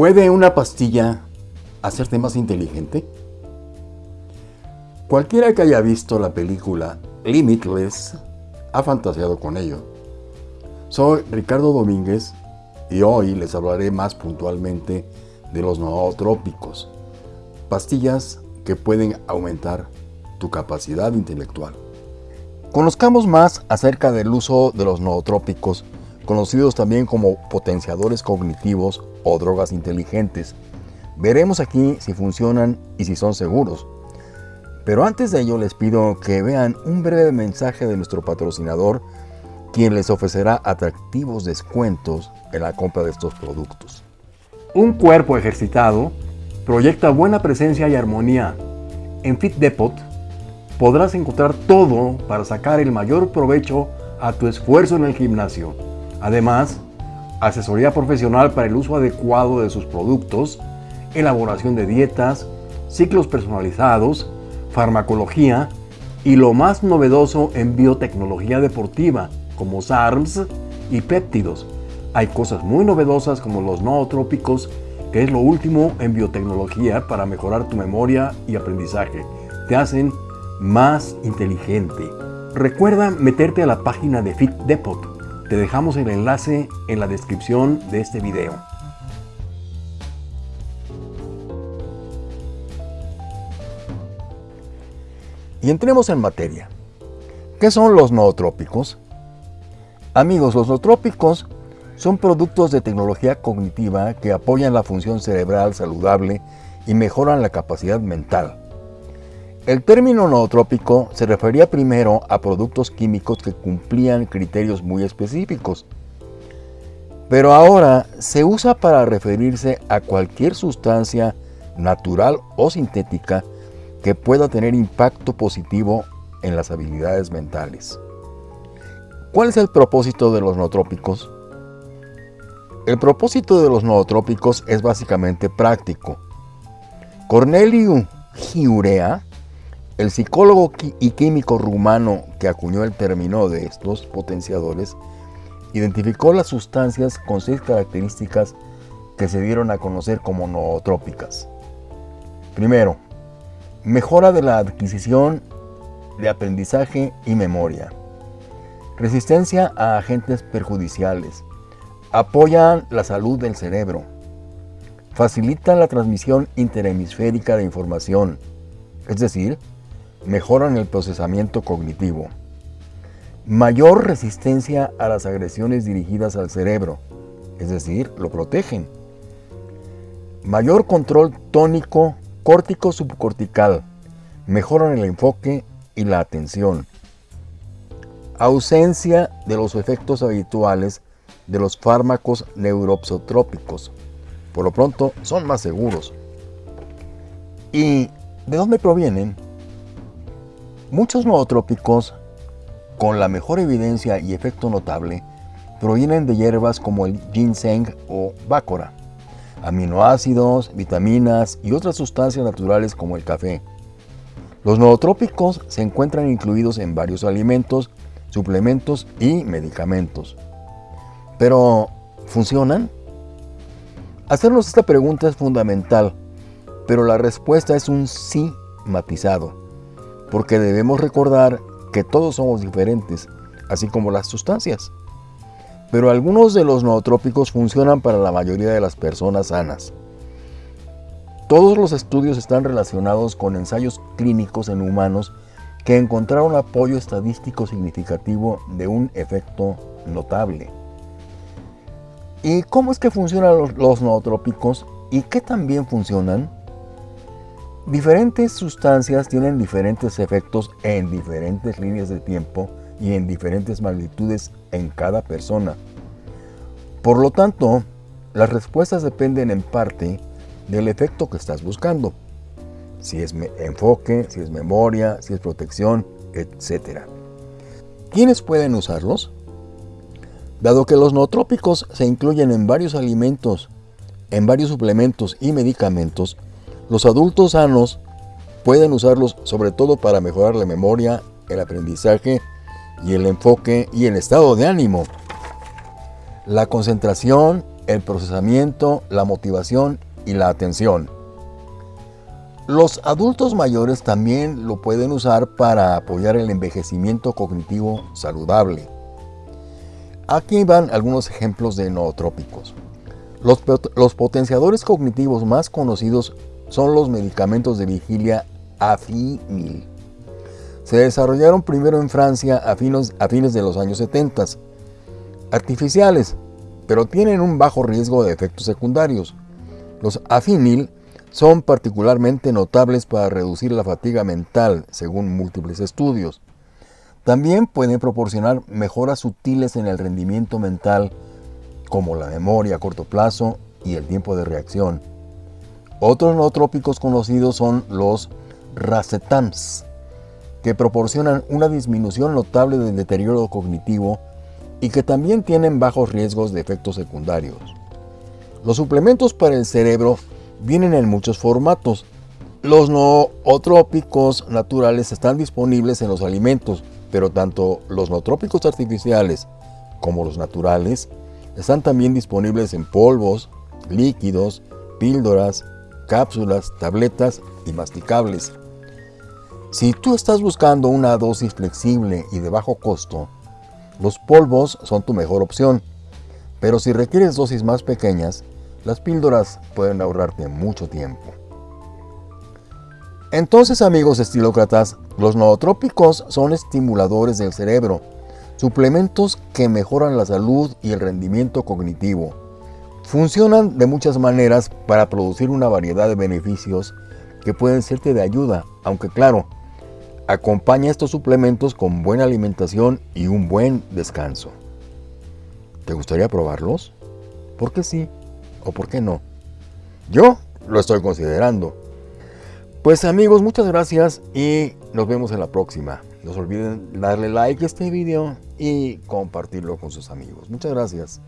¿Puede una pastilla hacerte más inteligente? Cualquiera que haya visto la película Limitless ha fantaseado con ello. Soy Ricardo Domínguez y hoy les hablaré más puntualmente de los nootrópicos, pastillas que pueden aumentar tu capacidad intelectual. Conozcamos más acerca del uso de los nootrópicos, conocidos también como potenciadores cognitivos o drogas inteligentes. Veremos aquí si funcionan y si son seguros. Pero antes de ello les pido que vean un breve mensaje de nuestro patrocinador, quien les ofrecerá atractivos descuentos en la compra de estos productos. Un cuerpo ejercitado proyecta buena presencia y armonía. En Fit Depot podrás encontrar todo para sacar el mayor provecho a tu esfuerzo en el gimnasio. Además, asesoría profesional para el uso adecuado de sus productos, elaboración de dietas, ciclos personalizados, farmacología y lo más novedoso en biotecnología deportiva como SARMS y péptidos. Hay cosas muy novedosas como los nootrópicos, que es lo último en biotecnología para mejorar tu memoria y aprendizaje. Te hacen más inteligente. Recuerda meterte a la página de Fit Depot te dejamos el enlace en la descripción de este video. Y entremos en materia. ¿Qué son los nootrópicos? Amigos, los nootrópicos son productos de tecnología cognitiva que apoyan la función cerebral saludable y mejoran la capacidad mental. El término nootrópico se refería primero a productos químicos que cumplían criterios muy específicos, pero ahora se usa para referirse a cualquier sustancia natural o sintética que pueda tener impacto positivo en las habilidades mentales. ¿Cuál es el propósito de los nootrópicos? El propósito de los nootrópicos es básicamente práctico. Corneliu Giurea el psicólogo y químico rumano que acuñó el término de estos potenciadores identificó las sustancias con seis características que se dieron a conocer como nootrópicas. Primero, mejora de la adquisición de aprendizaje y memoria. Resistencia a agentes perjudiciales. Apoyan la salud del cerebro. Facilitan la transmisión interhemisférica de información, es decir, mejoran el procesamiento cognitivo, mayor resistencia a las agresiones dirigidas al cerebro, es decir, lo protegen, mayor control tónico córtico subcortical, mejoran el enfoque y la atención, ausencia de los efectos habituales de los fármacos neuropsotrópicos, por lo pronto son más seguros. ¿Y de dónde provienen? Muchos nootrópicos, con la mejor evidencia y efecto notable, provienen de hierbas como el ginseng o bácora, aminoácidos, vitaminas y otras sustancias naturales como el café. Los nootrópicos se encuentran incluidos en varios alimentos, suplementos y medicamentos. Pero, ¿funcionan? Hacernos esta pregunta es fundamental, pero la respuesta es un sí matizado porque debemos recordar que todos somos diferentes, así como las sustancias. Pero algunos de los nootrópicos funcionan para la mayoría de las personas sanas. Todos los estudios están relacionados con ensayos clínicos en humanos que encontraron apoyo estadístico significativo de un efecto notable. ¿Y cómo es que funcionan los, nootrópicos y qué también funcionan? Diferentes sustancias tienen diferentes efectos en diferentes líneas de tiempo y en diferentes magnitudes en cada persona. Por lo tanto, las respuestas dependen en parte del efecto que estás buscando. Si es enfoque, si es memoria, si es protección, etc. ¿Quiénes pueden usarlos? Dado que los nootrópicos se incluyen en varios alimentos, en varios suplementos y medicamentos, los adultos sanos pueden usarlos sobre todo para mejorar la memoria, el aprendizaje y el enfoque y el estado de ánimo. La concentración el procesamiento, la motivación y la atención. Los adultos mayores también lo pueden usar para apoyar el envejecimiento cognitivo saludable. Aquí van algunos ejemplos de nootrópicos. Los, los, potenciadores cognitivos más conocidos son los medicamentos de vigilia Afimil. Se desarrollaron primero en Francia a fines, a fines de los años 70. Artificiales, pero tienen un bajo riesgo de efectos secundarios. Los Afinil son particularmente notables para reducir la fatiga mental, según múltiples estudios. También pueden proporcionar mejoras sutiles en el rendimiento mental, como la memoria a corto plazo y el tiempo de reacción. Otros nootrópicos conocidos son los racetams, que proporcionan una disminución notable del deterioro cognitivo y que también tienen bajos riesgos de efectos secundarios. Los suplementos para el cerebro vienen en muchos formatos. Los nootrópicos naturales están disponibles en los alimentos, pero tanto los nootrópicos artificiales como los naturales están también disponibles en polvos, líquidos, píldoras, cápsulas, tabletas y masticables. Si tú estás buscando una dosis flexible y de bajo costo, los polvos son tu mejor opción, pero si requieres dosis más pequeñas, las píldoras pueden ahorrarte mucho tiempo. Entonces amigos estilócratas, los nootrópicos son estimuladores del cerebro, suplementos que mejoran la salud y el rendimiento cognitivo. Funcionan de muchas maneras para producir una variedad de beneficios que pueden serte de ayuda, aunque claro, acompaña estos suplementos con buena alimentación y un buen descanso. ¿Te gustaría probarlos? ¿Por qué sí o por qué no? Yo lo estoy considerando. Pues amigos, muchas gracias y nos vemos en la próxima. No se olviden darle like a este video y compartirlo con sus amigos. Muchas gracias.